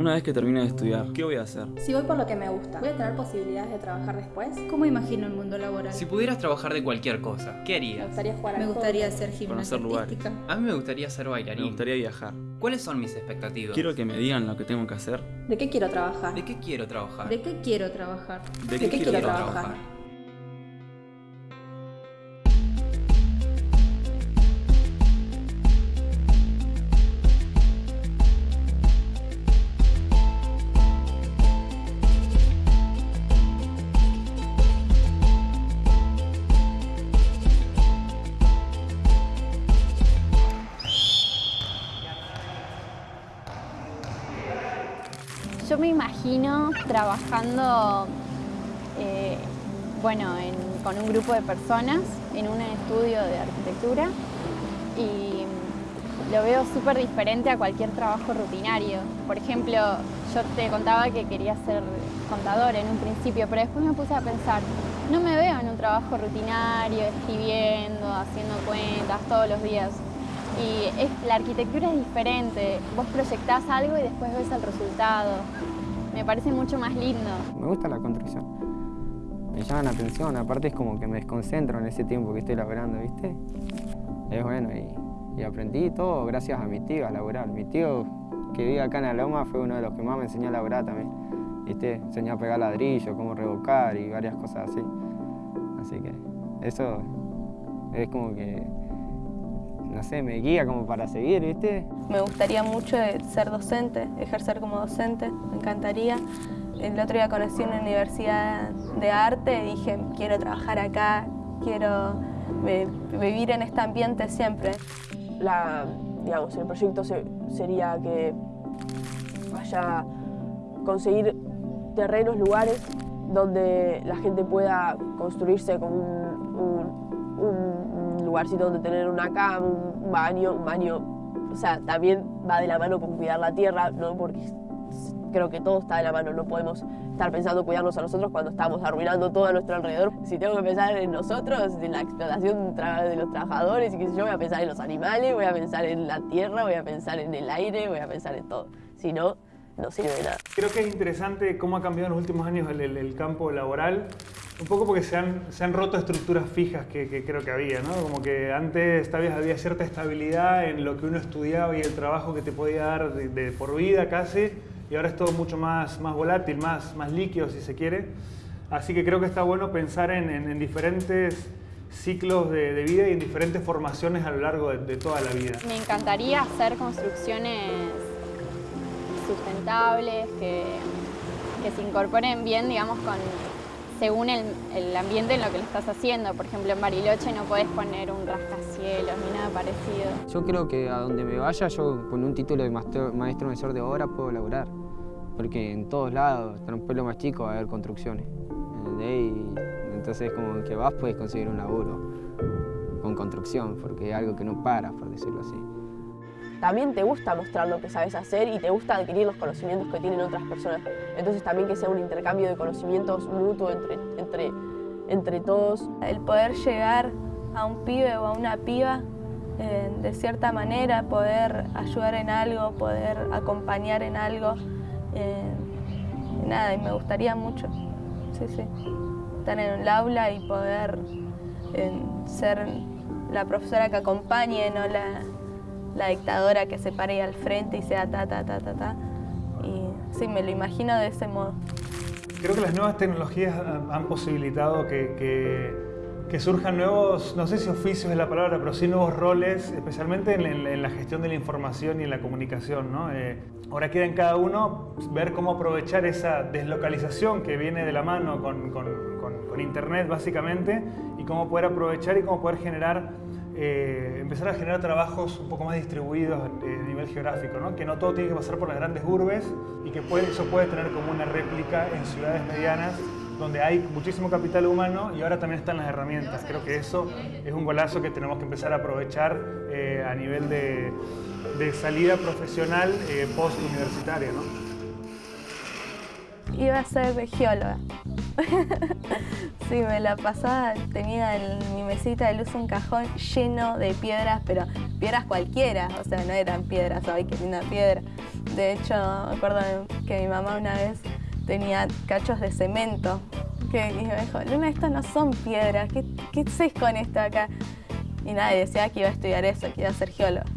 Una vez que termine de estudiar, ¿qué voy a hacer? Si voy por lo que me gusta, ¿voy a tener posibilidades de trabajar después? ¿Cómo imagino el mundo laboral? Si pudieras trabajar de cualquier cosa, ¿qué Me harías? gustaría jugar al Me gustaría Conocer lugares. artística. A mí me gustaría ser Me bailarín. gustaría viajar. ¿Cuáles son mis expectativas? Quiero que me digan lo que tengo que hacer. ¿De qué quiero trabajar? ¿De qué quiero trabajar? ¿De qué quiero trabajar? ¿De qué quiero trabajar? Yo me imagino trabajando, eh, bueno, en- con un grupo de personas en un estudio de arquitectura y lo veo súper diferente a cualquier trabajo rutinario. Por ejemplo, yo te contaba que quería ser contador en un principio, pero después me puse a pensar, no me veo en un trabajo rutinario, escribiendo, haciendo cuentas todos los días. Y la arquitectura es diferente, vos proyectás algo y después ves el resultado. Me parece mucho más lindo. Me gusta la construcción. Me llama la atención, aparte es como que me desconcentro en ese tiempo que estoy laburando, ¿viste? Es bueno y, aprendí todo gracias a mi tío a laburar. Mi tío que vive acá en la Loma fue uno de los que más me enseñó a laburar también. ¿Viste? Enseñó a pegar ladrillo, cómo revocar y varias cosas así. Así que eso es como que, no sé, me guía como para seguir, ¿viste? Me gustaría mucho ser docente, ejercer como docente, me encantaría. El otro día conocí una universidad de arte y dije, quiero trabajar acá, quiero eh, vivir en este ambiente siempre. la, digamos, el proyecto se- sería que haya conseguir terrenos, lugares donde la gente pueda construirse con un lugarcito donde tener una cama, un, baño, un baño, o sea, también va de la mano con cuidar la tierra, ¿no? Porque creo que todo está de la mano, no podemos estar pensando en cuidarnos a nosotros cuando estamos arruinando todo a nuestro alrededor. Si tengo que pensar en nosotros, en la explotación de los trabajadores y qué sé yo, voy a pensar en los animales, voy a pensar en la tierra, voy a pensar en el aire, voy a pensar en todo. Si no, no sirve de nada. Creo que es interesante cómo ha cambiado en los últimos años el, el- el campo laboral, un poco porque se han, se han roto estructuras fijas que, que creo que había, ¿no? Como que antes tal vez había cierta estabilidad en lo que uno estudiaba y el trabajo que te podía dar de, de por vida casi, y ahora es todo mucho más, más volátil, más, más líquido si se quiere. Así que creo que está bueno pensar en, en- en diferentes ciclos de, de vida y en diferentes formaciones a lo largo de, de toda la vida. Me encantaría hacer construcciones sustentables, que, que se incorporen bien, digamos, con, según el, el ambiente en lo que lo estás haciendo. Por ejemplo, en Bariloche no podés poner un rascacielos ni nada parecido. Yo creo que a donde me vaya, yo con un título de maestro, maestro mayor de obra puedo laburar. Porque en todos lados, en un pueblo más chico, va a haber construcciones. Y entonces como que vas puedes conseguir un laburo con construcción, porque es algo que no para, por decirlo así. También te gusta mostrar lo que sabes hacer y te gusta adquirir los conocimientos que tienen otras personas. Entonces también que sea un intercambio de conocimientos mutuo entre, entre, entre todos. El poder llegar a un pibe o a una piba eh, de cierta manera, poder ayudar en algo, poder acompañar en algo. eh, nada, y me gustaría mucho, sí, sí, estar en el aula y poder eh, ser la profesora que acompañe, no la, la dictadora que se pare ahí al frente y sea ta, ta, ta, ta, ta. Y sí, me lo imagino de ese modo. Creo que las nuevas tecnologías han posibilitado que, que- que surjan nuevos, no sé si oficios es la palabra, pero sí nuevos roles, especialmente en, en- en la gestión de la información y en la comunicación. ¿no? Eh, ahora queda en cada uno ver cómo aprovechar esa deslocalización que viene de la mano con, con- con- con Internet, básicamente, y cómo poder aprovechar y cómo poder generar eh, empezar a generar trabajos un poco más distribuidos eh, a nivel geográfico, ¿no? que no todo tiene que pasar por las grandes urbes y que eso puede tener como una réplica en ciudades medianas donde hay muchísimo capital humano y ahora también están las herramientas. Creo que eso es un golazo que tenemos que empezar a aprovechar eh, a nivel de, salida profesional post-universitaria. ¿no? Iba a ser geóloga. sí, me la pasaba, tenía en mi mesita de luz un cajón lleno de piedras, pero piedras cualquiera, o sea, no eran piedras, ay, qué linda piedra. De hecho, me acuerdo que mi mamá una vez tenía cachos de cemento. Que y me dijo, Luna, estas no son piedras, ¿qué, qué haces con esto acá? Y nadie decía que iba a estudiar eso, que iba a ser geólogo.